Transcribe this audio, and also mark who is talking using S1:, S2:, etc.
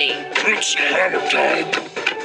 S1: Charlie. It's time.